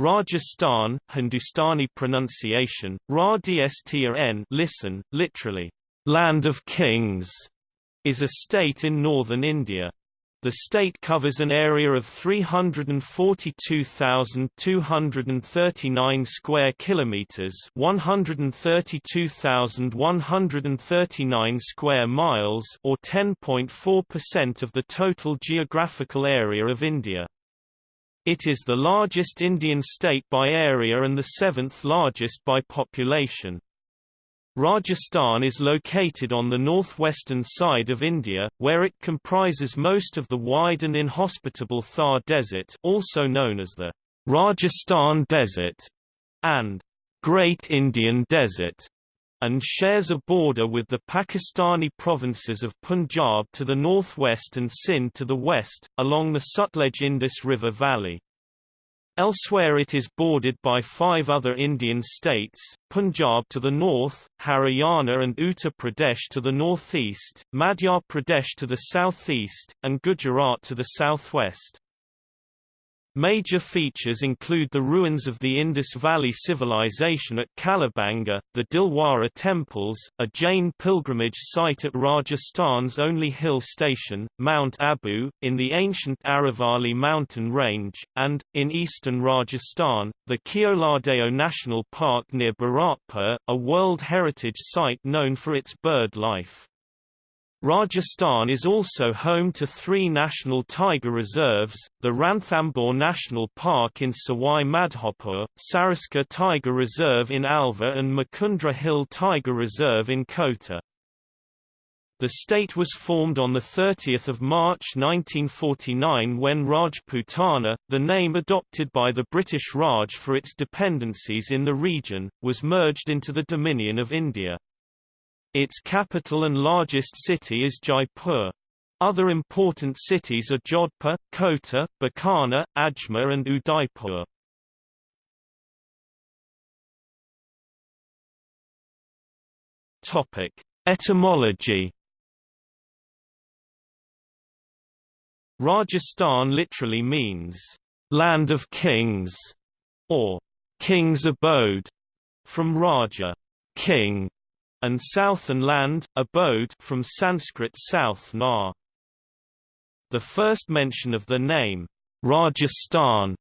Rajasthan, Hindustani pronunciation, Ra listen, literally, land of kings, is a state in northern India. The state covers an area of 342,239 square kilometers, 132,139 square miles, or 10.4% of the total geographical area of India. It is the largest Indian state by area and the seventh largest by population. Rajasthan is located on the northwestern side of India, where it comprises most of the wide and inhospitable Thar Desert also known as the Rajasthan Desert and Great Indian Desert, and shares a border with the Pakistani provinces of Punjab to the northwest and Sindh to the west, along the Sutlej Indus River valley. Elsewhere it is bordered by five other Indian states, Punjab to the north, Haryana and Uttar Pradesh to the northeast, Madhya Pradesh to the southeast, and Gujarat to the southwest. Major features include the ruins of the Indus Valley Civilization at Kalibangan, the Dilwara Temples, a Jain pilgrimage site at Rajasthan's only hill station, Mount Abu, in the ancient Aravalli mountain range, and, in eastern Rajasthan, the Keoladeo National Park near Bharatpur, a World Heritage Site known for its bird life. Rajasthan is also home to three national tiger reserves, the Ranthambore National Park in Sawai Madhopur, Sariska Tiger Reserve in Alwar and Mukundra Hill Tiger Reserve in Kota. The state was formed on 30 March 1949 when Rajputana, the name adopted by the British Raj for its dependencies in the region, was merged into the Dominion of India. Its capital and largest city is Jaipur. Other important cities are Jodhpur, Kota, Bikaner, Ajmer and Udaipur. Topic: Etymology. Rajasthan literally means land of kings or king's abode from Raja, king, and southern land, abode from Sanskrit south na. The first mention of the name, Rajasthan,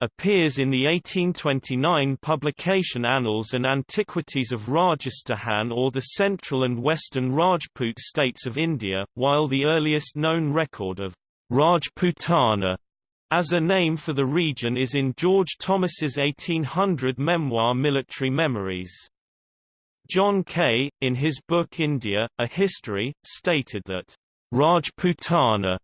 appears in the 1829 publication Annals and Antiquities of Rajasthan or the central and western Rajput states of India, while the earliest known record of Rajputana as a name for the region is in George Thomas's 1800 memoir Military Memoirs. John Keay, in his book India, A History, stated that Rajputana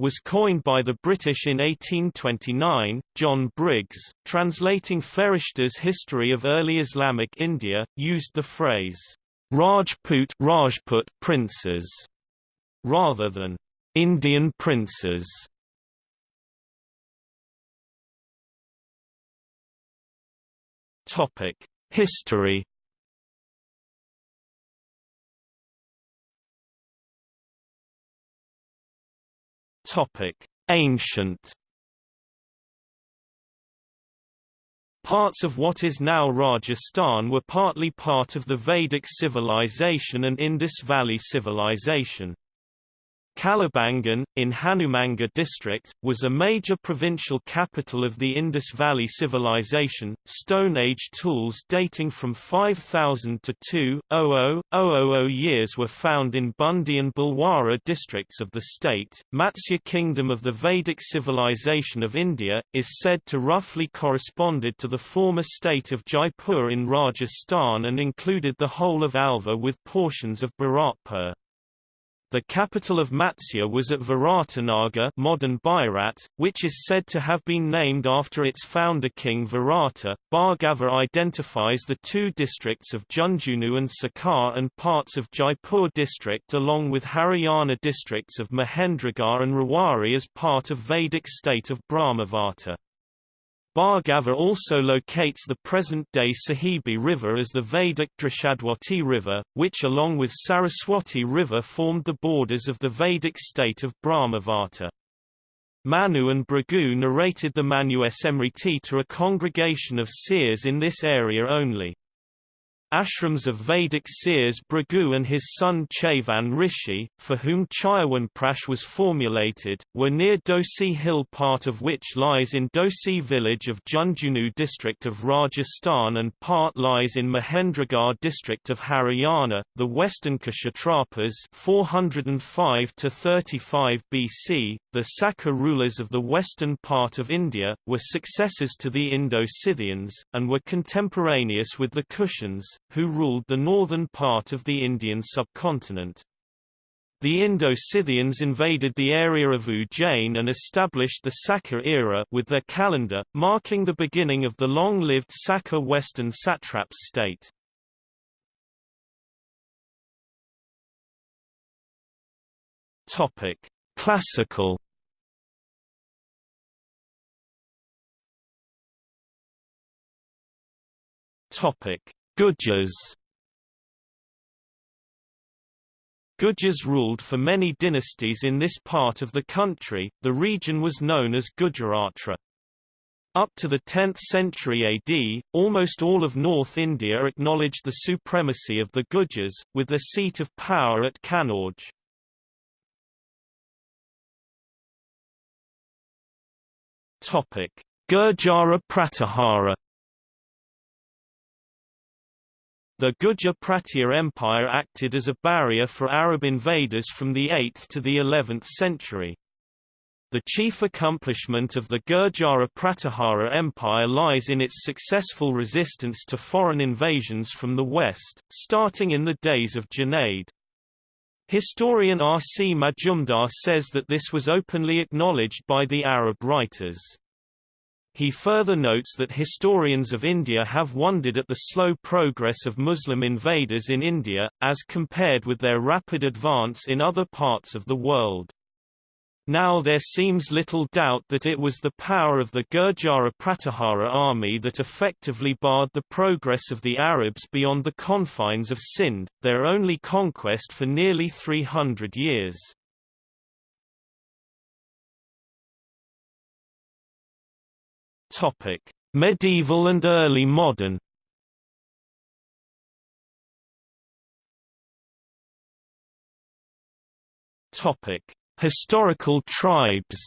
was coined by the British in 1829. John Briggs, translating Ferishta's History of Early Islamic India, used the phrase Rajput Rajput princes rather than Indian princes. Topic: History Topic: Ancient. Parts of what is now Rajasthan were partly part of the Vedic civilization and Indus Valley civilization. Kalibangan, in Hanumangarh district, was a major provincial capital of the Indus Valley Civilization. Stone Age tools dating from 5000 to 2000 years were found in Bundi and Bhilwara districts of the state. Matsya Kingdom of the Vedic civilization of India, is said to roughly corresponded to the former state of Jaipur in Rajasthan and included the whole of Alwar with portions of Bharatpur. The capital of Matsya was at Viratanagar modern Bairat, which is said to have been named after its founder King Virata. Bhargava identifies the two districts of Jhunjhunu and Sikar and parts of Jaipur district along with Haryana districts of Mahendragarh and Rewari as part of Vedic state of Brahmavarta. Bhargava also locates the present-day Sahibi River as the Vedic Drishadwati River, which along with Saraswati River formed the borders of the Vedic state of Brahmavarta. Manu and Bhrigu narrated the Manu Smriti to a congregation of seers in this area only. Ashrams of Vedic seers Bhrigu and his son Chavan Rishi, for whom Chyawanprash was formulated, were near Dosi Hill part of which lies in Dosi village of Jhunjhunu district of Rajasthan and part lies in Mahendragarh district of Haryana. The western Kshatrapas 405 to 35 BC, the Sakka rulers of the western part of India, were successors to the Indo-Scythians, and were contemporaneous with the Kushans, who ruled the northern part of the Indian subcontinent. The Indo-Scythians invaded the area of Ujjain and established the Sakka era with their calendar, marking the beginning of the long-lived Sakka western satraps state. Topic: Classical Topic: Gujars Gujars ruled for many dynasties in this part of the country, the region was known as Gurjaratra. Up to the 10th century AD, almost all of North India acknowledged the supremacy of the Gujars, with their seat of power at Kannauj. Gurjara Pratihara The Gurjara Pratihara Empire acted as a barrier for Arab invaders from the 8th to the 11th century. The chief accomplishment of the Gurjara Pratihara Empire lies in its successful resistance to foreign invasions from the west, starting in the days of Junaid. Historian R. C. Majumdar says that this was openly acknowledged by the Arab writers. He further notes that historians of India have wondered at the slow progress of Muslim invaders in India, as compared with their rapid advance in other parts of the world. Now there seems little doubt that it was the power of the Gurjara Pratihara army that effectively barred the progress of the Arabs beyond the confines of Sindh, their only conquest for nearly 300 years. Topic: Medieval and early modern. Topic: Historical tribes.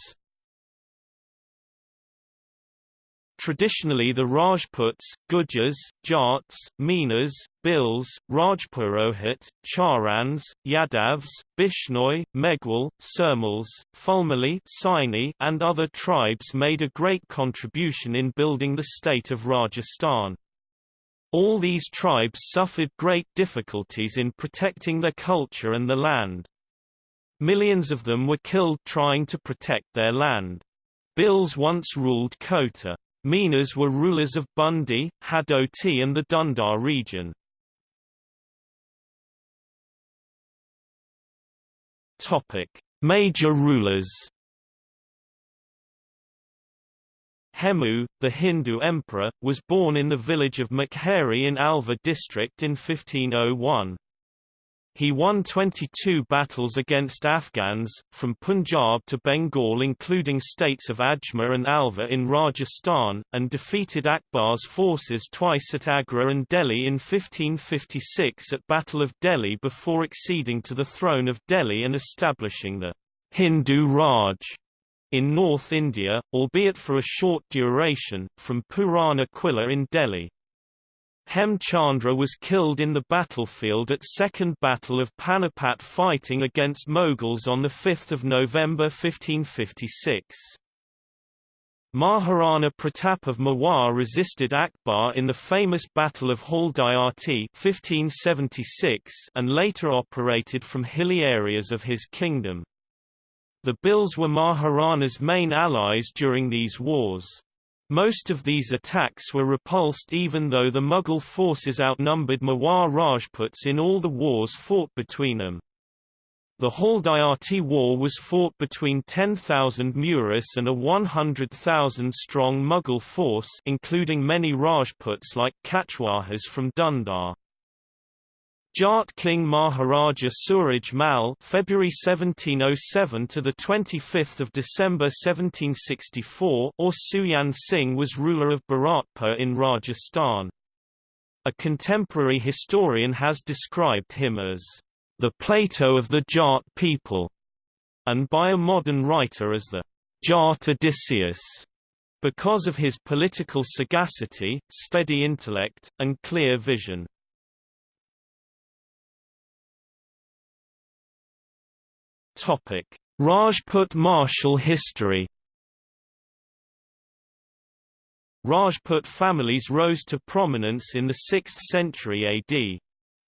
Traditionally the Rajputs, Gujars, Jats, Menas, Bhils, Rajpurohit, Charans, Yadavs, Bishnoi, Meghwal, Sirmals, Fulmali Saini, and other tribes made a great contribution in building the state of Rajasthan. All these tribes suffered great difficulties in protecting their culture and the land. Millions of them were killed trying to protect their land. Bhils once ruled Kota. Minas were rulers of Bundi, Hadoti and the Dhundar region. Topic: Major rulers. Hemu, the Hindu emperor, was born in the village of Mukheri in Alwar district in 1501. He won 22 battles against Afghans, from Punjab to Bengal including states of Ajmer and Alwar in Rajasthan, and defeated Akbar's forces twice at Agra and Delhi in 1556 at Battle of Delhi before acceding to the throne of Delhi and establishing the Hindu Raj in North India, albeit for a short duration, from Purana Quilla in Delhi. Hem Chandra was killed in the battlefield at Second Battle of Panipat fighting against Mughals on 5 November 1556. Maharana Pratap of Mewar resisted Akbar in the famous Battle of Haldighati 1576 and later operated from hilly areas of his kingdom. The Bhils were Maharana's main allies during these wars. Most of these attacks were repulsed even though the Mughal forces outnumbered Mewar Rajputs in all the wars fought between them. The Haldighati War was fought between 10,000 Muris and a 100,000-strong Mughal force including many Rajputs like Kachwahas from Dhundar. Jat King Maharaja Suraj Mal February 1707 to the 25th of December 1764 or Sujan Singh was ruler of Bharatpur in Rajasthan. A contemporary historian has described him as the Plato of the Jat people and by a modern writer as the Jat Odysseus because of his political sagacity, steady intellect, and clear vision. Rajput martial history. Rajput families rose to prominence in the 6th century AD.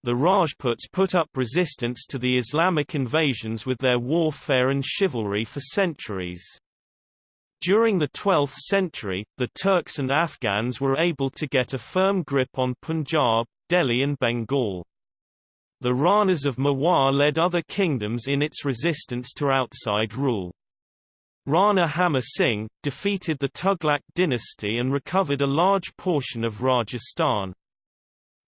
The Rajputs put up resistance to the Islamic invasions with their warfare and chivalry for centuries. During the 12th century, the Turks and Afghans were able to get a firm grip on Punjab, Delhi and Bengal. The Ranas of Mewar led other kingdoms in its resistance to outside rule. Rana Hamma Singh, defeated the Tughlaq dynasty and recovered a large portion of Rajasthan.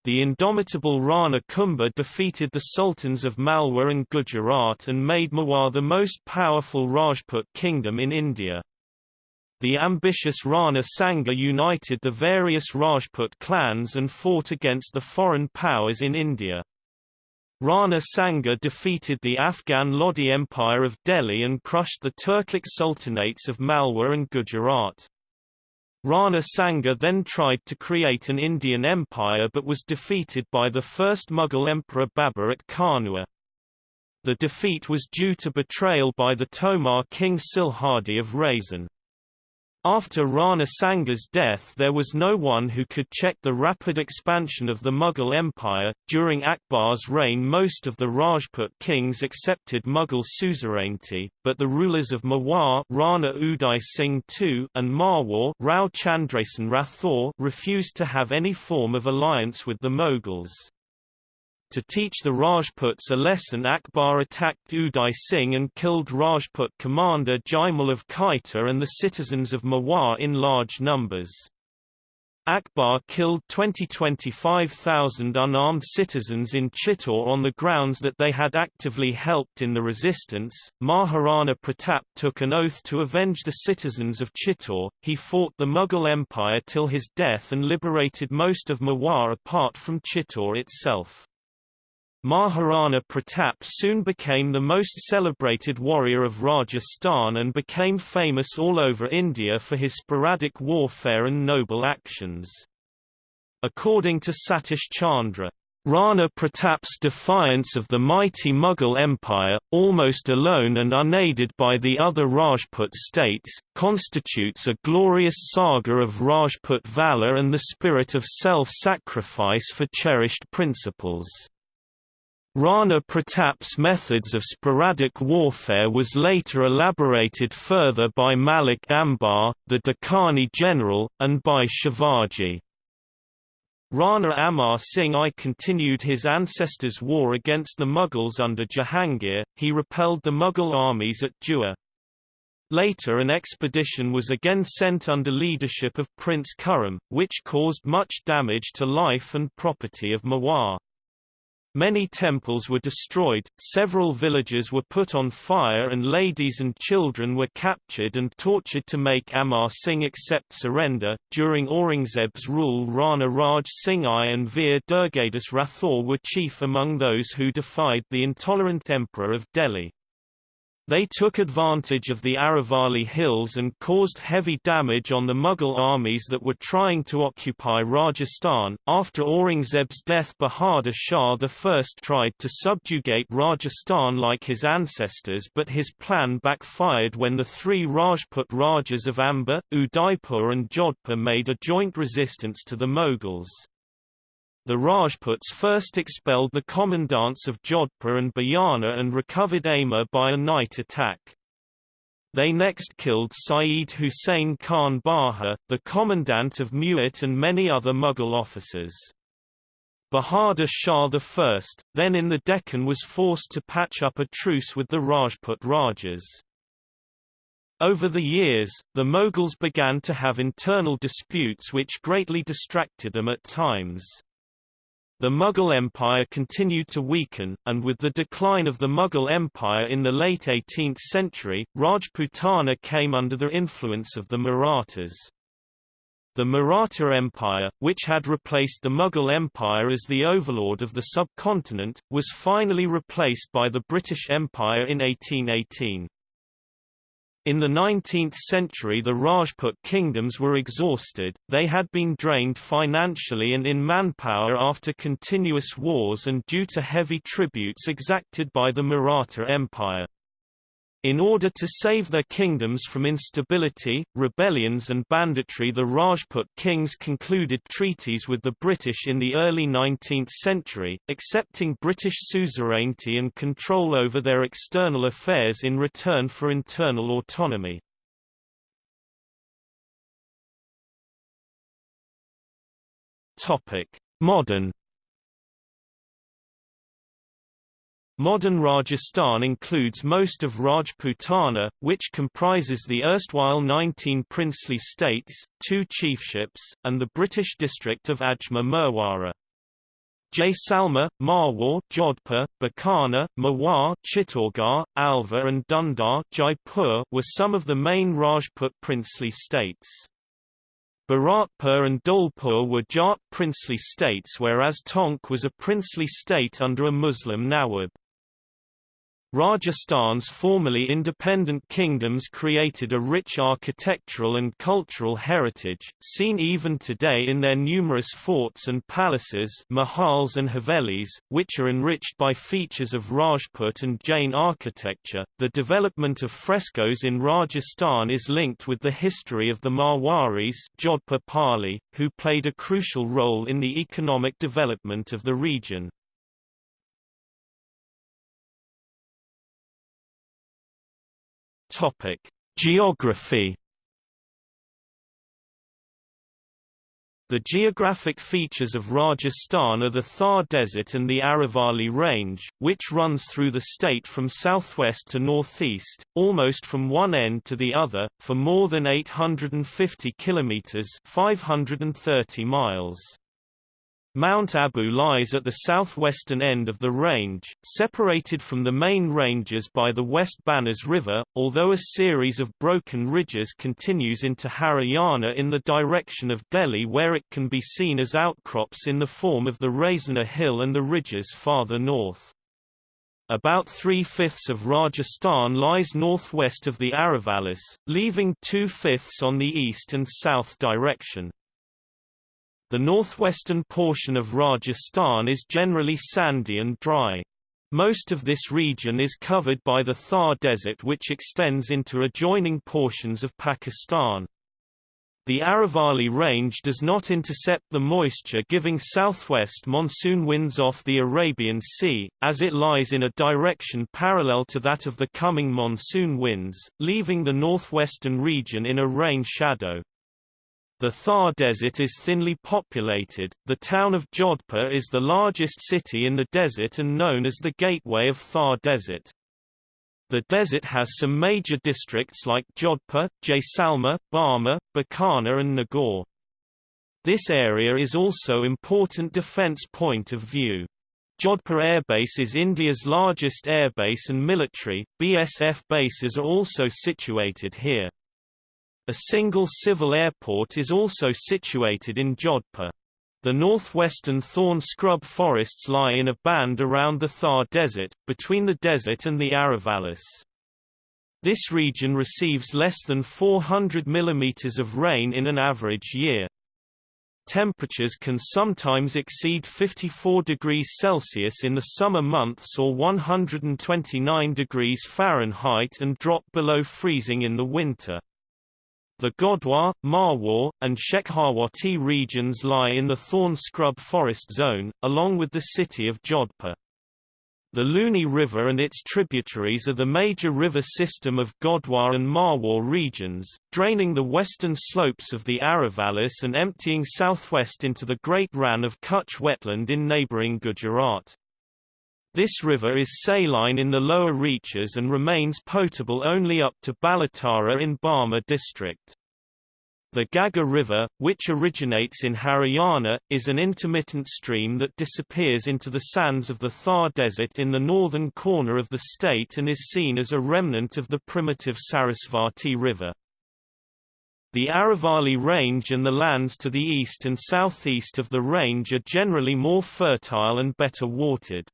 The indomitable Rana Kumbha defeated the sultans of Malwa and Gujarat and made Mewar the most powerful Rajput kingdom in India. The ambitious Rana Sanga united the various Rajput clans and fought against the foreign powers in India. Rana Sanga defeated the Afghan Lodi Empire of Delhi and crushed the Turkic sultanates of Malwa and Gujarat. Rana Sanga then tried to create an Indian empire but was defeated by the first Mughal emperor Babur at Kanua. The defeat was due to betrayal by the Tomar king Silhadi of Raisen. After Rana Sanga's death there was no one who could check the rapid expansion of the Mughal Empire. During Akbar's reign most of the Rajput kings accepted Mughal suzerainty, but the rulers of Mewar Rana Uday Singh II and Marwar Rao Chandrasen Rathore refused to have any form of alliance with the Mughals. To teach the Rajputs a lesson Akbar attacked Uday Singh and killed Rajput commander Jaimal of Kaita and the citizens of Mewar in large numbers. Akbar killed 20-25,000 unarmed citizens in Chittor on the grounds that they had actively helped in the resistance. Maharana Pratap took an oath to avenge the citizens of Chittor. He fought the Mughal Empire till his death and liberated most of Mewar apart from Chittor itself. Maharana Pratap soon became the most celebrated warrior of Rajasthan and became famous all over India for his sporadic warfare and noble actions. According to Satish Chandra, Rana Pratap's defiance of the mighty Mughal Empire, almost alone and unaided by the other Rajput states, constitutes a glorious saga of Rajput valour and the spirit of self-sacrifice for cherished principles. Rana Pratap's methods of sporadic warfare was later elaborated further by Malik Ambar, the Deccani general, and by Shivaji. Rana Amar Singh I continued his ancestors' war against the Mughals under Jahangir, he repelled the Mughal armies at Dua. Later an expedition was again sent under leadership of Prince Khurram, which caused much damage to life and property of Mewar. Many temples were destroyed, several villages were put on fire and ladies and children were captured and tortured to make Amar Singh accept surrender. During Aurangzeb's rule Rana Raj Singh I and Veer Durgadas Rathore were chief among those who defied the intolerant emperor of Delhi. They took advantage of the Aravalli hills and caused heavy damage on the Mughal armies that were trying to occupy Rajasthan. After Aurangzeb's death, Bahadur Shah I tried to subjugate Rajasthan like his ancestors, but his plan backfired when the three Rajput Rajas of Amba, Udaipur, and Jodhpur made a joint resistance to the Mughals. The Rajputs first expelled the commandants of Jodhpur and Bayana and recovered Amber by a night attack. They next killed Saeed Hussain Khan Baha, the commandant of Mewat and many other Mughal officers. Bahadur Shah I, then in the Deccan was forced to patch up a truce with the Rajput Rajas. Over the years, the Mughals began to have internal disputes which greatly distracted them at times. The Mughal Empire continued to weaken, and with the decline of the Mughal Empire in the late 18th century, Rajputana came under the influence of the Marathas. The Maratha Empire, which had replaced the Mughal Empire as the overlord of the subcontinent, was finally replaced by the British Empire in 1818. In the 19th century the Rajput kingdoms were exhausted, they had been drained financially and in manpower after continuous wars and due to heavy tributes exacted by the Maratha Empire. In order to save their kingdoms from instability, rebellions and banditry the Rajput kings concluded treaties with the British in the early 19th century, accepting British suzerainty and control over their external affairs in return for internal autonomy. Modern Modern Rajasthan includes most of Rajputana, which comprises the erstwhile 19 princely states, two chiefships, and the British district of Ajmer Merwara. Jaisalmer, Marwar, Jodhpur, Bikaner, Mewar, Chittorgarh, Alwar and Dhundar Jaipur were some of the main Rajput princely states. Bharatpur and Dholpur were Jat princely states whereas Tonk was a princely state under a Muslim Nawab. Rajasthan's formerly independent kingdoms created a rich architectural and cultural heritage, seen even today in their numerous forts and palaces mahals and havelis, which are enriched by features of Rajput and Jain architecture. The development of frescoes in Rajasthan is linked with the history of the Marwaris Jodhpur Pali, who played a crucial role in the economic development of the region. Topic: Geography. The geographic features of Rajasthan are the Thar Desert and the Aravalli Range, which runs through the state from southwest to northeast, almost from one end to the other, for more than 850 kilometers (530 miles). Mount Abu lies at the southwestern end of the range, separated from the main ranges by the West Banas River, although a series of broken ridges continues into Haryana in the direction of Delhi where it can be seen as outcrops in the form of the Raisina Hill and the ridges farther north. About three-fifths of Rajasthan lies northwest of the Aravallis, leaving two-fifths on the east and south direction. The northwestern portion of Rajasthan is generally sandy and dry. Most of this region is covered by the Thar Desert which extends into adjoining portions of Pakistan. The Aravalli Range does not intercept the moisture giving southwest monsoon winds off the Arabian Sea, as it lies in a direction parallel to that of the coming monsoon winds, leaving the northwestern region in a rain shadow. The Thar Desert is thinly populated. The town of Jodhpur is the largest city in the desert and known as the Gateway of Thar Desert. The desert has some major districts like Jodhpur, Jaisalmer, Barmer, Bikaner and Nagaur. This area is also important defence point of view. Jodhpur Airbase is India's largest airbase and military, BSF bases are also situated here. A single civil airport is also situated in Jodhpur. The northwestern thorn scrub forests lie in a band around the Thar Desert, between the desert and the Aravallis. This region receives less than 400 mm of rain in an average year. Temperatures can sometimes exceed 54 degrees Celsius in the summer months or 129 degrees Fahrenheit and drop below freezing in the winter. The Godwar, Marwar, and Shekhawati regions lie in the thorn scrub forest zone, along with the city of Jodhpur. The Luni River and its tributaries are the major river system of Godwar and Marwar regions, draining the western slopes of the Aravallis and emptying southwest into the Great Rann of Kutch wetland in neighbouring Gujarat. This river is saline in the lower reaches and remains potable only up to Balotra in Barmer district. The Ghaggar River, which originates in Haryana, is an intermittent stream that disappears into the sands of the Thar Desert in the northern corner of the state and is seen as a remnant of the primitive Sarasvati River. The Aravalli Range and the lands to the east and southeast of the range are generally more fertile and better watered.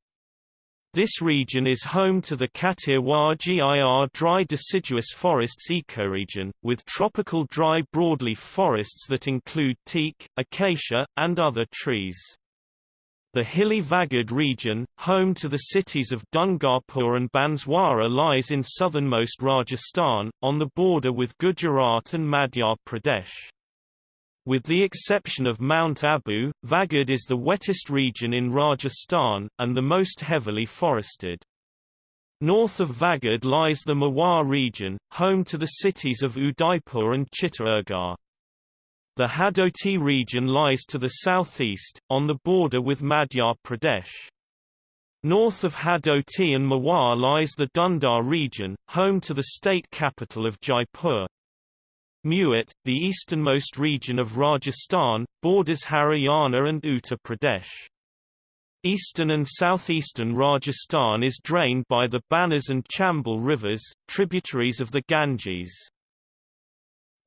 This region is home to the Kathiawar GIR dry deciduous forests ecoregion, with tropical dry broadleaf forests that include teak, acacia, and other trees. The hilly Vagad region, home to the cities of Dungarpur and Banswara lies in southernmost Rajasthan, on the border with Gujarat and Madhya Pradesh. With the exception of Mount Abu, Vagad is the wettest region in Rajasthan, and the most heavily forested. North of Vagad lies the Mewar region, home to the cities of Udaipur and Chittorgarh. The Hadoti region lies to the southeast, on the border with Madhya Pradesh. North of Hadoti and Mewar lies the Dhundar region, home to the state capital of Jaipur. Mewat, the easternmost region of Rajasthan, borders Haryana and Uttar Pradesh. Eastern and southeastern Rajasthan is drained by the Banas and Chambal rivers, tributaries of the Ganges.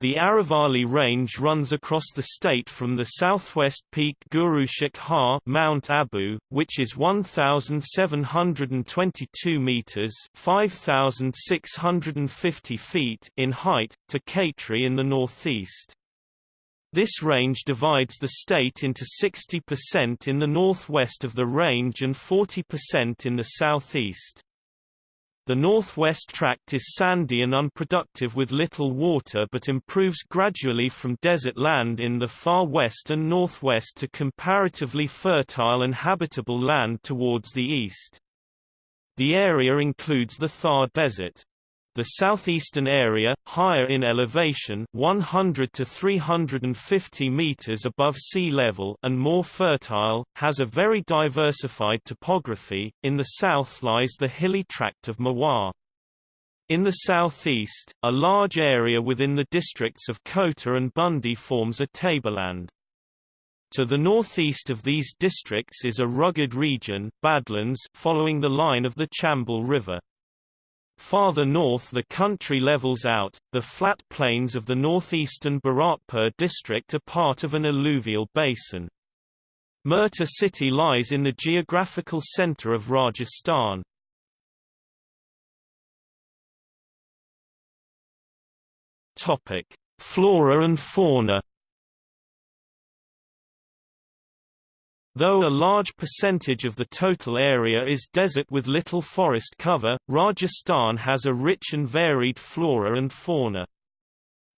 The Aravalli Range runs across the state from the southwest peak Guru Shikhar Mount Abu, which is 1,722 meters (5,650 feet) in height, to Khetri in the northeast. This range divides the state into 60% in the northwest of the range and 40% in the southeast. The northwest tract is sandy and unproductive with little water but improves gradually from desert land in the far west and northwest to comparatively fertile and habitable land towards the east. The area includes the Thar Desert. The southeastern area, higher in elevation 100 to 350 meters above sea level and more fertile, has a very diversified topography. In the south lies the hilly tract of Mewar. In the southeast, a large area within the districts of Kota and Bundi forms a tableland. To the northeast of these districts is a rugged region Badlands following the line of the Chambal River. Farther north the country levels out, the flat plains of the northeastern Bharatpur district are part of an alluvial basin. Merta city lies in the geographical centre of Rajasthan. Flora and fauna Though a large percentage of the total area is desert with little forest cover, Rajasthan has a rich and varied flora and fauna.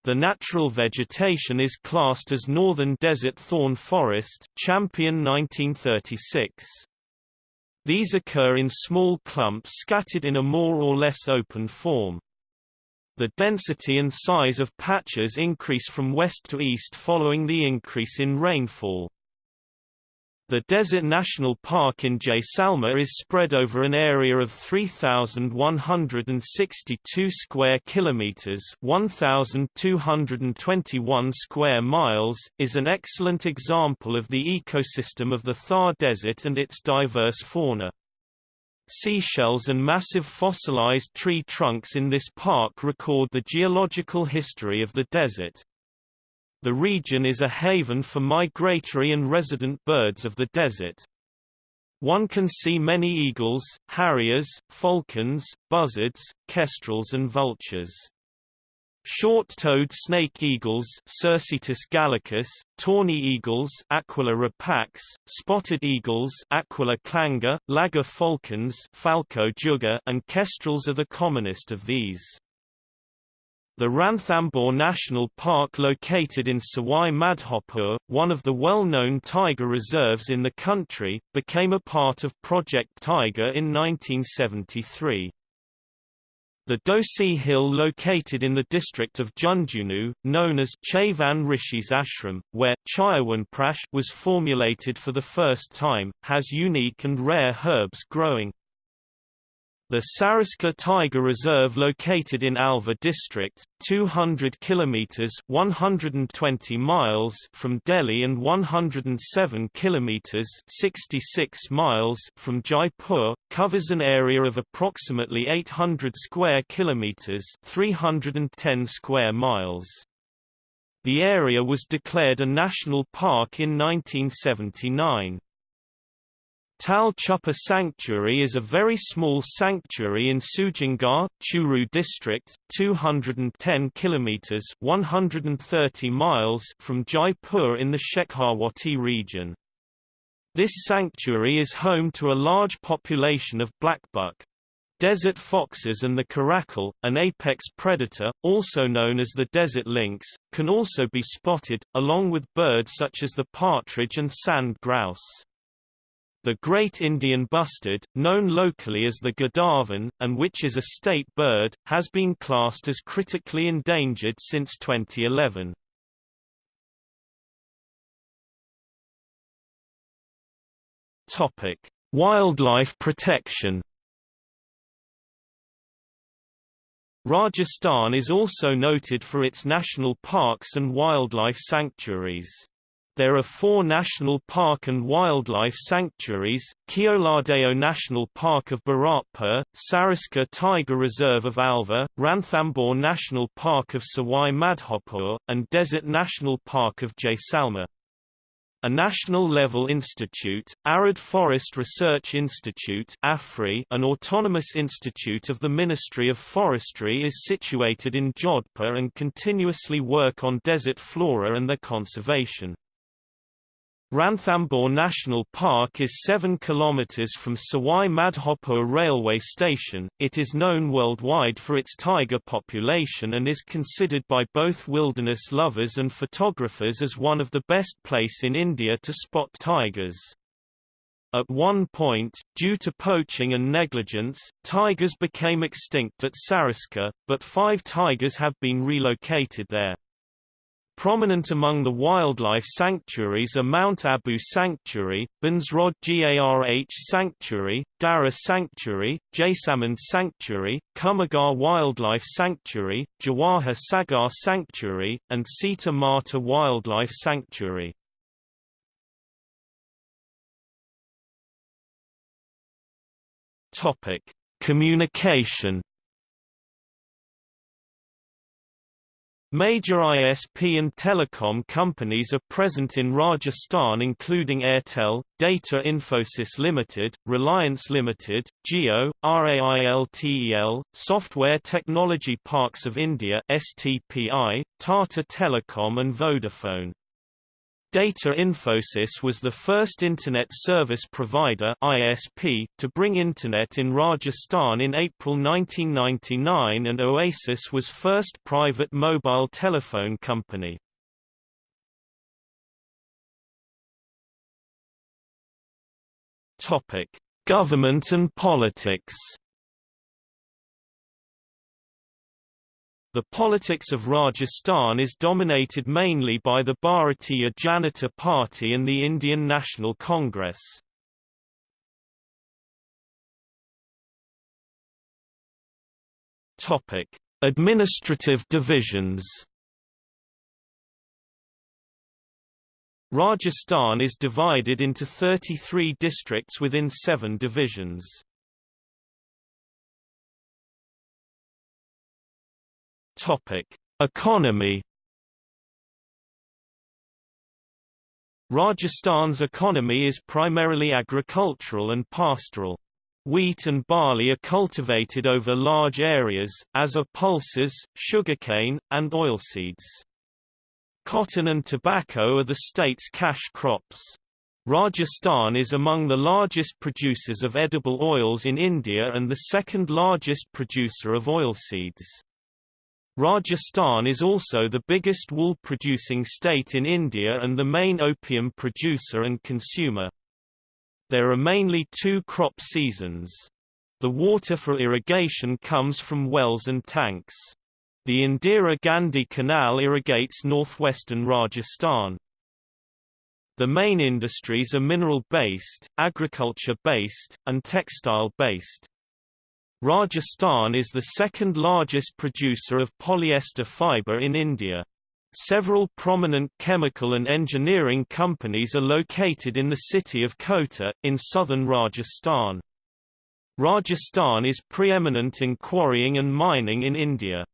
The natural vegetation is classed as Northern Desert Thorn Forest Champion 1936. These occur in small clumps scattered in a more or less open form. The density and size of patches increase from west to east following the increase in rainfall. The Desert National Park in Jaisalmer is spread over an area of 3162 square kilometers, 1221 square miles, is an excellent example of the ecosystem of the Thar Desert and its diverse fauna. Seashells and massive fossilized tree trunks in this park record the geological history of the desert. The region is a haven for migratory and resident birds of the desert. One can see many eagles, harriers, falcons, buzzards, kestrels and vultures. Short-toed snake eagles Circaetus gallicus, tawny eagles Aquila rapax, spotted eagles Aquila clanga, laggar falcons Falco jugger and kestrels are the commonest of these. The Ranthambore National Park located in Sawai Madhopur, one of the well-known tiger reserves in the country, became a part of Project Tiger in 1973. The Dosi Hill located in the district of Jhunjhunu, known as Chaivan Rishi's Ashram, where Chyawanprash was formulated for the first time, has unique and rare herbs growing. The Sariska Tiger Reserve located in Alwar district, 200 kilometers (120 miles) from Delhi and 107 kilometers (66 miles) from Jaipur, covers an area of approximately 800 square kilometers (310 square miles). The area was declared a national park in 1979. Tal Chhapar Sanctuary is a very small sanctuary in Sujangarh, Churu district, 210 kilometers (130 miles) from Jaipur in the Shekhawati region. This sanctuary is home to a large population of blackbuck. Desert foxes and the caracal, an apex predator, also known as the desert lynx, can also be spotted, along with birds such as the partridge and sand grouse. The Great Indian Bustard, known locally as the Godavan, and which is a state bird, has been classed as critically endangered since 2011. Topic: Wildlife protection. Rajasthan is also noted for its national parks and wildlife sanctuaries. There are four national park and wildlife sanctuaries, Keoladeo National Park of Bharatpur, Sariska Tiger Reserve of Alwar, Ranthambore National Park of Sawai Madhopur, and Desert National Park of Jaisalmer. A national-level institute, Arid Forest Research Institute AFRI, an autonomous institute of the Ministry of Forestry is situated in Jodhpur and continuously work on desert flora and their conservation. Ranthambore National Park is 7 km from Sawai Madhopur railway station. It is known worldwide for its tiger population and is considered by both wilderness lovers and photographers as one of the best place in India to spot tigers. At one point, due to poaching and negligence, tigers became extinct at Sariska, but five tigers have been relocated there. Prominent among the wildlife sanctuaries are Mount Abu Sanctuary, Bansrod Garh Sanctuary, Dara Sanctuary, Jaisamand Sanctuary, Kumbhalgarh Wildlife Sanctuary, Jawahar Sagar Sanctuary, and Sita Mata Wildlife Sanctuary. Communication Major ISP and telecom companies are present in Rajasthan including Airtel, Data Infosys Limited, Reliance Limited, Jio, RAILTEL, Software Technology Parks of India STPI, Tata Telecom and Vodafone. Data Infosys was the first Internet Service Provider ISP to bring Internet in Rajasthan in April 1999 and Oasis was first private mobile telephone company. Government and politics The politics of Rajasthan is dominated mainly by the Bharatiya Janata Party and the Indian National Congress. Topic: Administrative divisions. Rajasthan is divided into 33 districts within 7 divisions. Topic: Economy. Rajasthan's economy is primarily agricultural and pastoral. Wheat and barley are cultivated over large areas, as are pulses, sugarcane, and oilseeds. Cotton and tobacco are the state's cash crops. Rajasthan is among the largest producers of edible oils in India and the second largest producer of oilseeds. Rajasthan is also the biggest wool-producing state in India and the main opium producer and consumer. There are mainly two crop seasons. The water for irrigation comes from wells and tanks. The Indira Gandhi Canal irrigates northwestern Rajasthan. The main industries are mineral-based, agriculture-based, and textile-based. Rajasthan is the second largest producer of polyester fiber in India. Several prominent chemical and engineering companies are located in the city of Kota, in southern Rajasthan. Rajasthan is preeminent in quarrying and mining in India.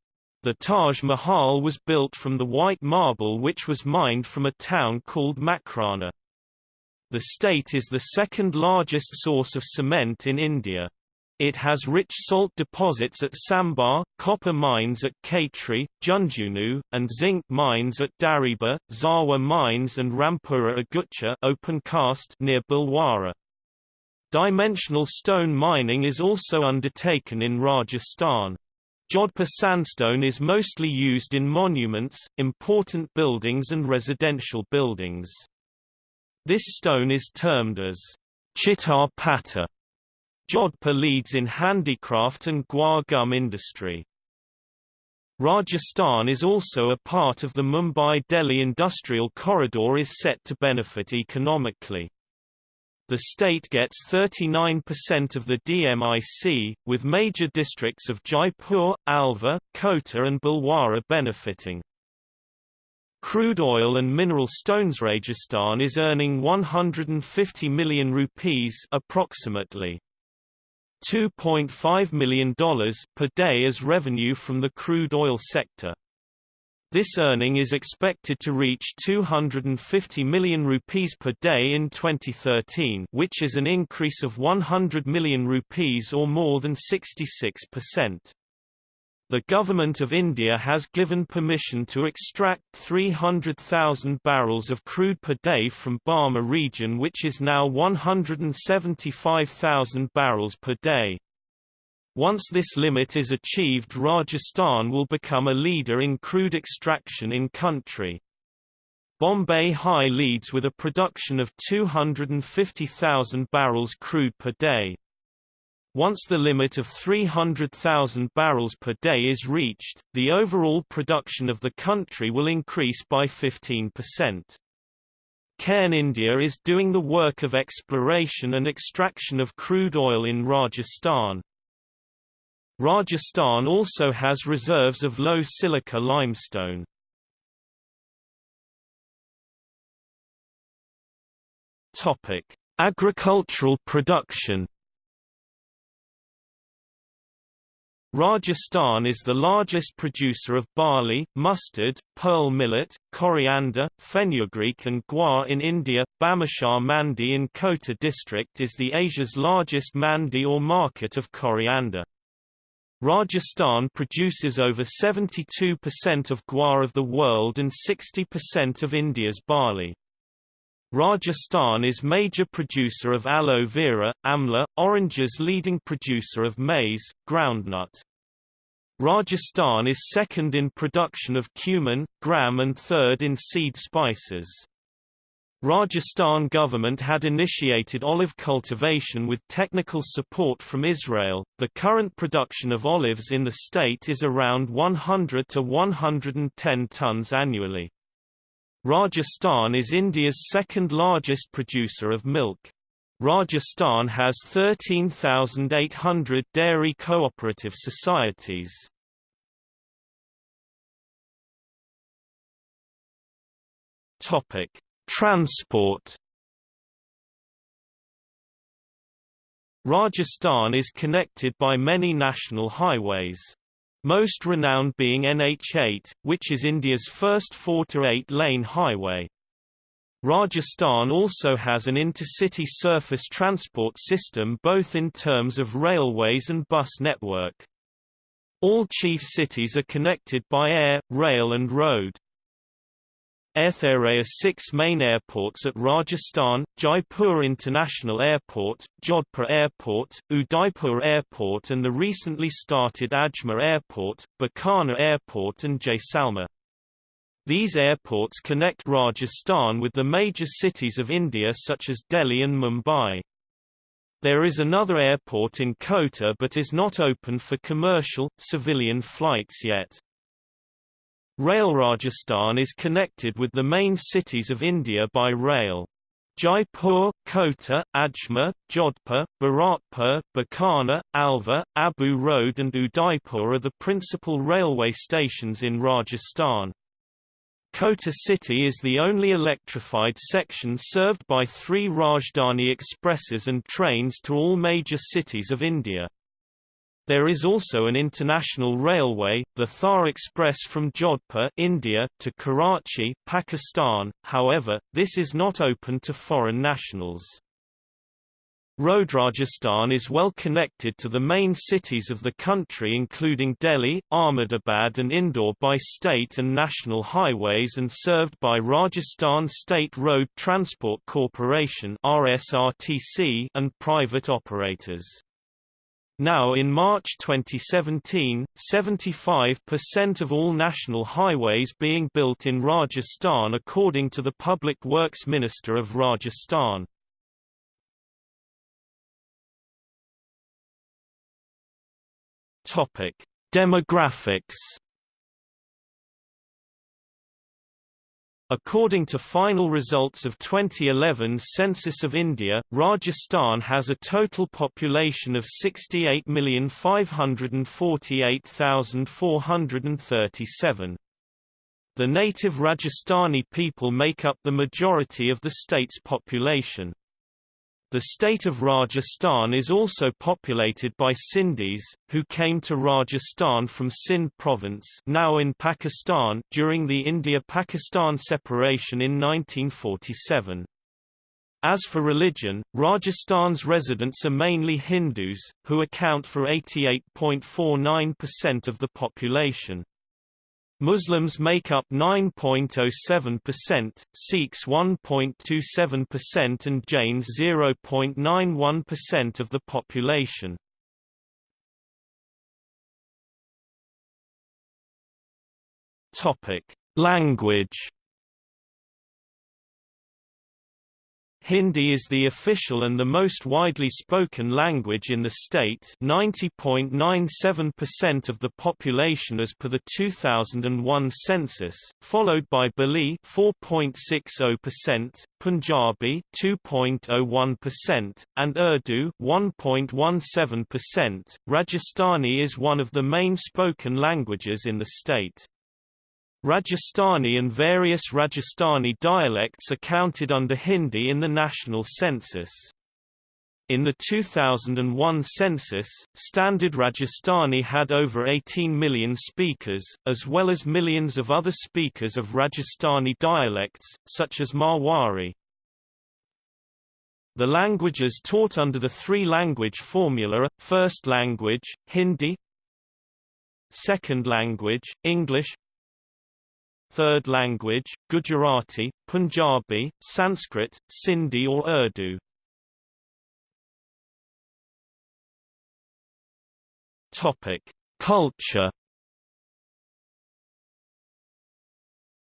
The Taj Mahal was built from the white marble which was mined from a town called Makrana. The state is the second largest source of cement in India. It has rich salt deposits at Sambhar, copper mines at Khetri, Jhunjhunu, and zinc mines at Dariba, Zawar mines and Rampura Agucha open cast near Bhilwara. Dimensional stone mining is also undertaken in Rajasthan. Jodhpur sandstone is mostly used in monuments, important buildings and residential buildings. This stone is termed as Chitar Patta Jodhpur leads in handicraft and guar gum industry. Rajasthan is also a part of the Mumbai-Delhi industrial corridor is set to benefit economically. The state gets 39% of the DMIC, with major districts of Jaipur, Alwar, Kota and Bhilwara benefiting. Crude oil and mineral stones Rajasthan is earning 150 million rupees approximately $2.5 million per day as revenue from the crude oil sector. This earning is expected to reach 250 million rupees per day in 2013 which is an increase of 100 million rupees or more than 66%. The Government of India has given permission to extract 300,000 barrels of crude per day from Barmer region which is now 175,000 barrels per day. Once this limit is achieved Rajasthan will become a leader in crude extraction in country. Bombay High leads with a production of 250,000 barrels crude per day. Once the limit of 300,000 barrels per day is reached, the overall production of the country will increase by 15%. Cairn India is doing the work of exploration and extraction of crude oil in Rajasthan. Rajasthan also has reserves of low silica limestone. Agricultural production Rajasthan is the largest producer of barley, mustard, pearl millet, coriander, fenugreek and guar in India. Bhamashah Mandi in Kota district is the Asia's largest mandi or market of coriander. Rajasthan produces over 72% of guar of the world and 60% of India's barley. Rajasthan is major producer of aloe vera, amla, oranges leading producer of maize, groundnut. Rajasthan is second in production of cumin, gram and third in seed spices. Rajasthan government had initiated olive cultivation with technical support from Israel. The current production of olives in the state is around 100 to 110 tons annually. Rajasthan is India's second largest producer of milk. Rajasthan has 13,800 dairy cooperative societies. Topic: Transport. Rajasthan is connected by many national highways most renowned being NH8, which is India's first 4 to 8 lane highway. Rajasthan also has an intercity surface transport system both in terms of railways and bus network. All chief cities are connected by air, rail and road. There are six main airports at Rajasthan, Jaipur International Airport, Jodhpur Airport, Udaipur Airport and the recently started Ajmer Airport, Bikaner Airport and Jaisalmer. These airports connect Rajasthan with the major cities of India such as Delhi and Mumbai. There is another airport in Kota but is not open for commercial, civilian flights yet. Rail Rajasthan is connected with the main cities of India by rail. Jaipur, Kota, Ajmer, Jodhpur, Bharatpur, Bikaner, Alwar, Abu Road and Udaipur are the principal railway stations in Rajasthan. Kota city is the only electrified section served by three Rajdhani expresses and trains to all major cities of India. There is also an international railway, the Thar Express from Jodhpur India, to Karachi Pakistan, however, this is not open to foreign nationals. Road Rajasthan is well connected to the main cities of the country including Delhi, Ahmedabad and Indore by state and national highways and served by Rajasthan State Road Transport Corporation and private operators. Now in March 2017, 75% of all national highways being built in Rajasthan according to the Public Works Minister of Rajasthan. Demographics According to final results of 2011 Census of India, Rajasthan has a total population of 68,548,437. The native Rajasthani people make up the majority of the state's population. The state of Rajasthan is also populated by Sindhis, who came to Rajasthan from Sindh province now in Pakistan during the India-Pakistan separation in 1947. As for religion, Rajasthan's residents are mainly Hindus, who account for 88.49% of the population. Muslims make up 9.07%, Sikhs 1.27% and Jains 0.91% of the population. Language Hindi is the official and the most widely spoken language in the state 90.97% of the population as per the 2001 census, followed by Bengali 4.60%, Punjabi 2.01%, and Urdu 1.17%. Rajasthani is one of the main spoken languages in the state. Rajasthani and various Rajasthani dialects are counted under Hindi in the national census. In the 2001 census, Standard Rajasthani had over 18 million speakers, as well as millions of other speakers of Rajasthani dialects, such as Marwari. The languages taught under the three-language formula are, first language, Hindi Second language, English third language, Gujarati, Punjabi, Sanskrit, Sindhi or Urdu. Topic: Culture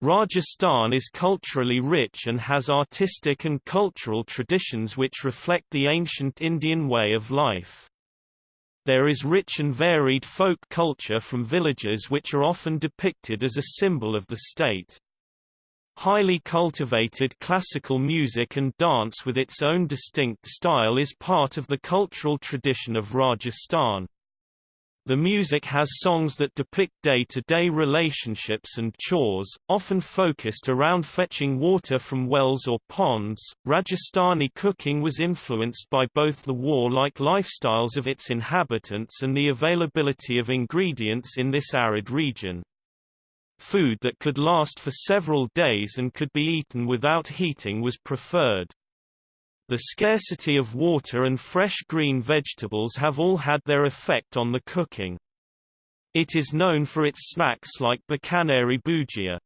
Rajasthan is culturally rich and has artistic and cultural traditions which reflect the ancient Indian way of life. There is rich and varied folk culture from villages which are often depicted as a symbol of the state. Highly cultivated classical music and dance with its own distinct style is part of the cultural tradition of Rajasthan. The music has songs that depict day-to-day -day relationships and chores, often focused around fetching water from wells or ponds. Rajasthani cooking was influenced by both the war-like lifestyles of its inhabitants and the availability of ingredients in this arid region. Food that could last for several days and could be eaten without heating was preferred. The scarcity of water and fresh green vegetables have all had their effect on the cooking. It is known for its snacks like Bikaneri bhujia.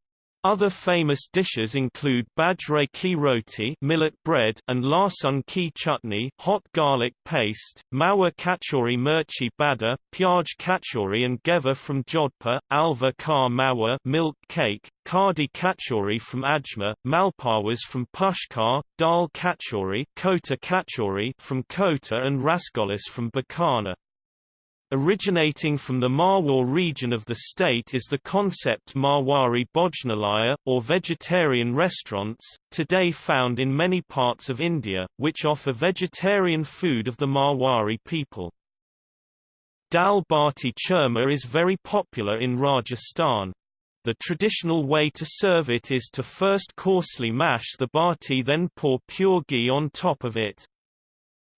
Other famous dishes include bajre ki roti millet bread and lasun ki chutney hot garlic paste, mawa kachori mirchi bada, pyaj kachori and ghevar from Jodhpur, Alwar ka mawa milk cake, Kadi kachori from Ajmer, malpawas from Pushkar, dal kachori, kota kachori from Kota and rasgolas from Bikaner. Originating from the Marwar region of the state is the concept Marwari Bhojnalaya, or vegetarian restaurants, today found in many parts of India, which offer vegetarian food of the Marwari people. Dal bati churma is very popular in Rajasthan. The traditional way to serve it is to first coarsely mash the bati then pour pure ghee on top of it.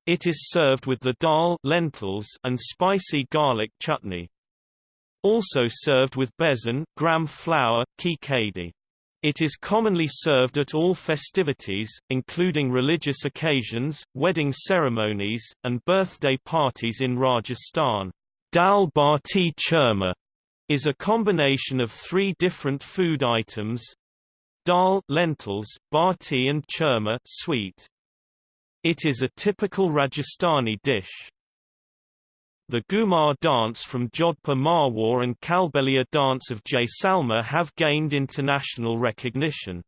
It is served with the dal lentils and spicy garlic chutney. Also served with besan gram flour, khichdi. It is commonly served at all festivities, including religious occasions, wedding ceremonies, and birthday parties in Rajasthan. Dal bati churma is a combination of three different food items dal lentils, bati and churma sweet. It is a typical Rajasthani dish. The Ghoomar dance from Jodhpur Marwar and Kalbelia dance of Jaisalmer have gained international recognition.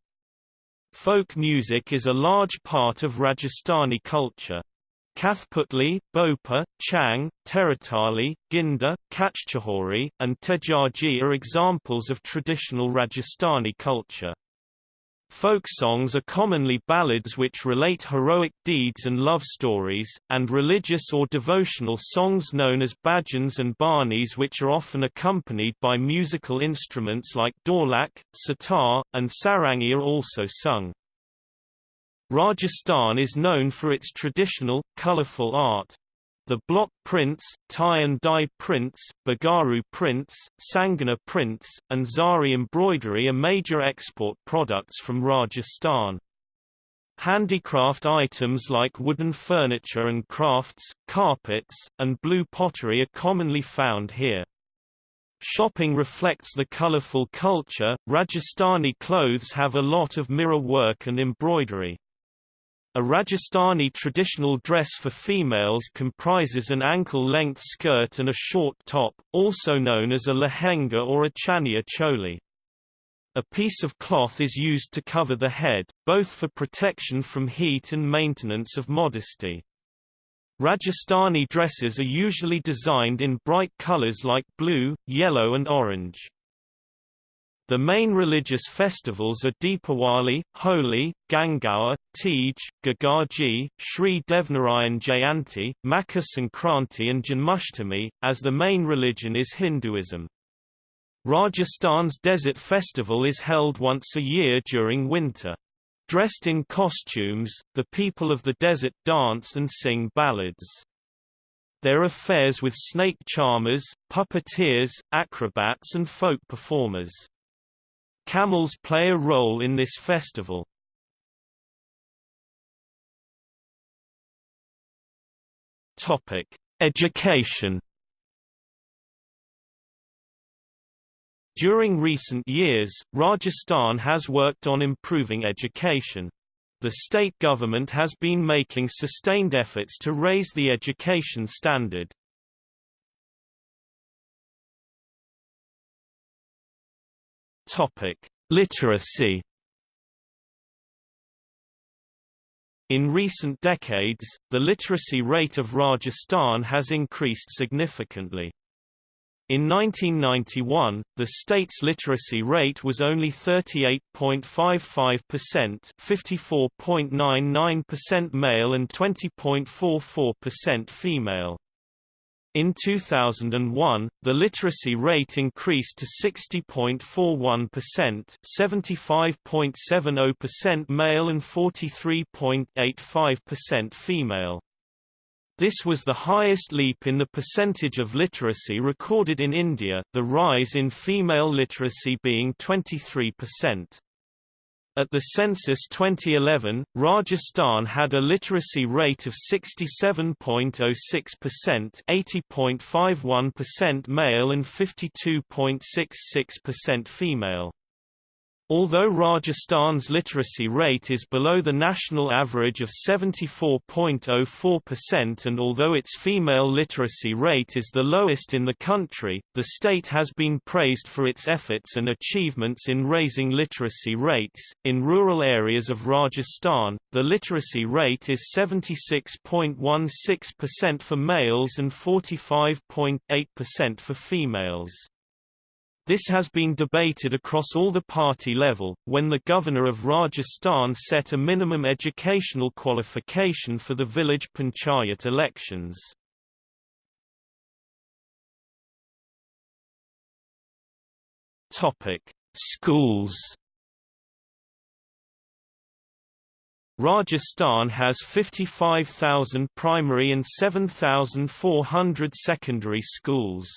Folk music is a large part of Rajasthani culture. Kathputli, Bhopa, Chang, Teratali, Ginda, Kachchahori, and Tejaji are examples of traditional Rajasthani culture. Folk songs are commonly ballads which relate heroic deeds and love stories, and religious or devotional songs known as bhajans and banis which are often accompanied by musical instruments like dholak, sitar, and sarangi are also sung. Rajasthan is known for its traditional, colourful art. The block prints, tie and dye prints, Bagaru prints, Sanganer prints, and Zari embroidery are major export products from Rajasthan. Handicraft items like wooden furniture and crafts, carpets, and blue pottery are commonly found here. Shopping reflects the colorful culture. Rajasthani clothes have a lot of mirror work and embroidery. A Rajasthani traditional dress for females comprises an ankle-length skirt and a short top, also known as a lehenga or a chaniya choli. A piece of cloth is used to cover the head, both for protection from heat and maintenance of modesty. Rajasthani dresses are usually designed in bright colors like blue, yellow and orange. The main religious festivals are Deepawali, Holi, Gangaur, Teej, Gogaji, Sri Devnarayan Jayanti, Makar Sankranti and Janmashtami, as the main religion is Hinduism. Rajasthan's Desert Festival is held once a year during winter. Dressed in costumes, the people of the desert dance and sing ballads. There are fairs with snake charmers, puppeteers, acrobats and folk performers. Camels play a role in this festival. Topic: Education. During recent years, Rajasthan has worked on improving education. The state government has been making sustained efforts to raise the education standard. Topic: Literacy. In recent decades, the literacy rate of Rajasthan has increased significantly. In 1991, the state's literacy rate was only 38.55%, 54.99% male and 20.44% female. In 2001, the literacy rate increased to 60.41%, 75.70% male and 43.85% female. This was the highest leap in the percentage of literacy recorded in India, the rise in female literacy being 23%. At the census 2011, Rajasthan had a literacy rate of 67.06% 80.51% male and 52.66% female. Although Rajasthan's literacy rate is below the national average of 74.04% and although its female literacy rate is the lowest in the country, the state has been praised for its efforts and achievements in raising literacy rates. In rural areas of Rajasthan, the literacy rate is 76.16% for males and 45.8% for females. This has been debated across all the party level, when the governor of Rajasthan set a minimum educational qualification for the village panchayat elections. Schools. Rajasthan has 55,000 primary and 7,400 secondary schools.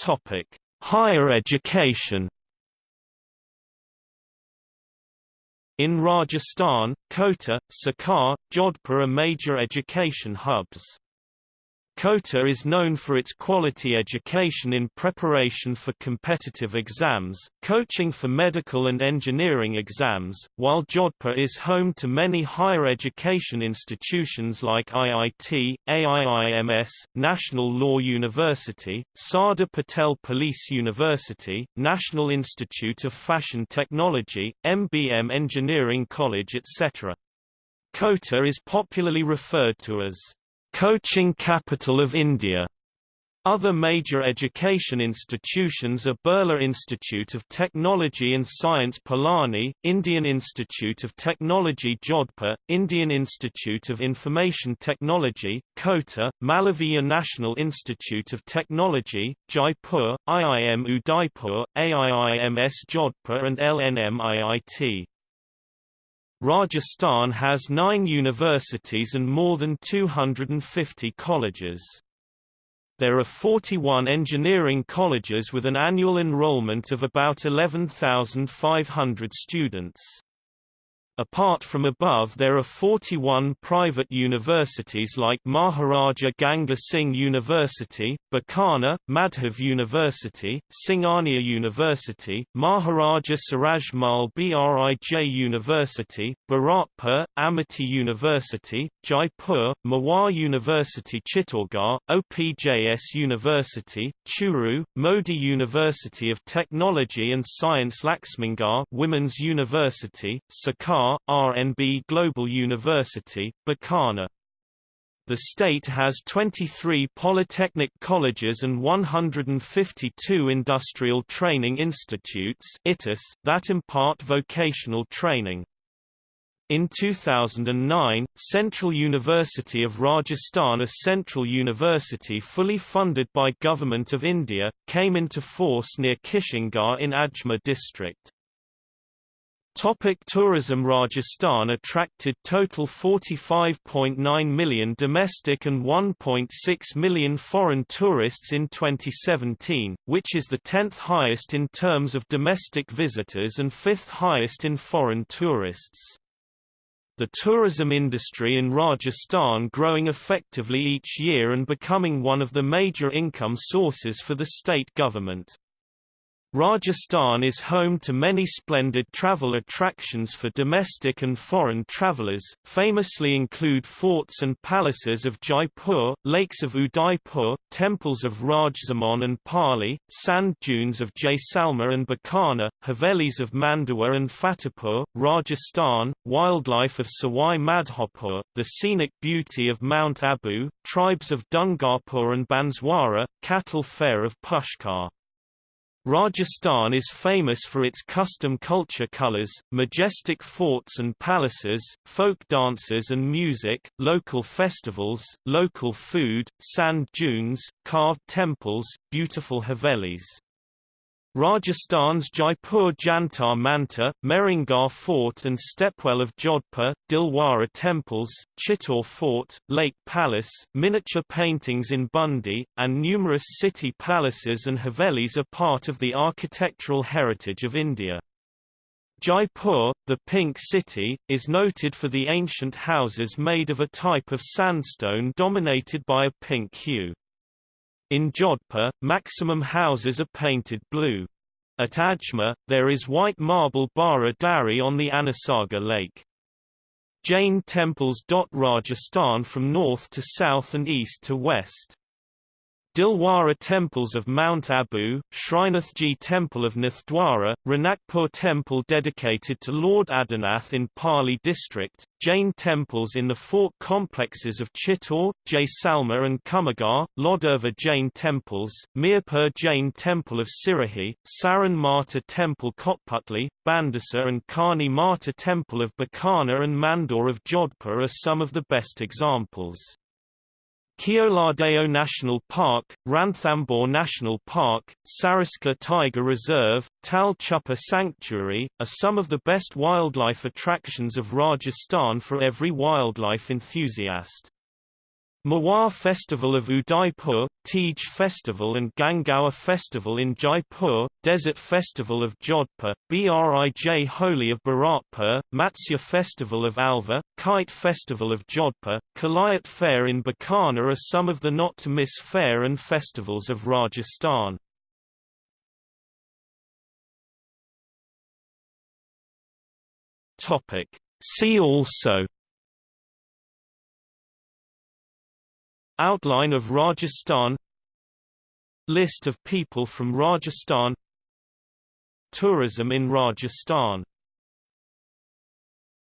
Topic: Higher education. In Rajasthan, Kota, Sikar, Jodhpur are major education hubs. Kota is known for its quality education in preparation for competitive exams, coaching for medical and engineering exams, while Jodhpur is home to many higher education institutions like IIT, AIIMS, National Law University, Sardar Patel Police University, National Institute of Fashion Technology, MBM Engineering College etc. Kota is popularly referred to as Coaching Capital of India. Other major education institutions are Birla Institute of Technology and Science Pilani, Indian Institute of Technology Jodhpur, Indian Institute of Information Technology, Kota, Malaviya National Institute of Technology, Jaipur, IIM Udaipur, AIIMS Jodhpur and LNM Rajasthan has nine universities and more than 250 colleges. There are 41 engineering colleges with an annual enrollment of about 11,500 students. Apart from above there are 41 private universities like Maharaja Ganga Singh University, Bikaner, Madhav University, Singhania University, Maharaja Suraj Mal Brij University, Bharatpur, Amity University, Jaipur, Mewar University Chittorgarh, OPJS University, Churu, Modi University of Technology and Science Laxmingar Women's University, RNB Global University, Bikaner. The state has 23 polytechnic colleges and 152 industrial training institutes that impart vocational training. In 2009, Central University of Rajasthan a central university fully funded by Government of India, came into force near Kishangarh in Ajmer district. Topic tourism Rajasthan attracted total 45.9 million domestic and 1.6 million foreign tourists in 2017, which is the 10th highest in terms of domestic visitors and 5th highest in foreign tourists. The tourism industry in Rajasthan growing effectively each year and becoming one of the major income sources for the state government. Rajasthan is home to many splendid travel attractions for domestic and foreign travellers, famously include forts and palaces of Jaipur, lakes of Udaipur, temples of Rajsamand and Pali, sand dunes of Jaisalmer and Bikaner, Havelis of Mandawa and Fatehpur, Rajasthan, wildlife of Sawai Madhopur, the scenic beauty of Mount Abu, tribes of Dungarpur and Banswara, cattle fair of Pushkar. Rajasthan is famous for its custom culture colors, majestic forts and palaces, folk dances and music, local festivals, local food, sand dunes, carved temples, beautiful havelis. Rajasthan's Jaipur Jantar Mantar, Mehrangarh Fort and Stepwell of Jodhpur, Dilwara temples, Chittor Fort, Lake Palace, miniature paintings in Bundi, and numerous city palaces and havelis are part of the architectural heritage of India. Jaipur, the Pink City, is noted for the ancient houses made of a type of sandstone dominated by a pink hue. In Jodhpur, maximum houses are painted blue. At Ajmer, there is white marble Bara Dari on the Anasagar Lake. Jain temples dot Rajasthan from north to south and east to west. Dilwara temples of Mount Abu, Srinathji temple of Nathdwara, Ranakpur temple dedicated to Lord Adinath in Pali district, Jain temples in the fort complexes of Chittor, Jaisalmer and Kumbhalgarh, Lodurva Jain temples, Mirpur Jain temple of Sirohi, Saran Mata temple Kotputli, Bhandasar and Karni Mata temple of Bikaner and Mandor of Jodhpur are some of the best examples. Keoladeo National Park, Ranthambore National Park, Sariska Tiger Reserve, Tal Chhapar Sanctuary, are some of the best wildlife attractions of Rajasthan for every wildlife enthusiast. Mewar Festival of Udaipur, Teej Festival and Gangaur Festival in Jaipur, Desert Festival of Jodhpur, Brij Holi of Bharatpur, Matsya Festival of Alwar, Kite Festival of Jodhpur, Kolayat Fair in Bikaner are some of the not-to-miss fair and festivals of Rajasthan. See also Outline of Rajasthan List of people from Rajasthan Tourism in Rajasthan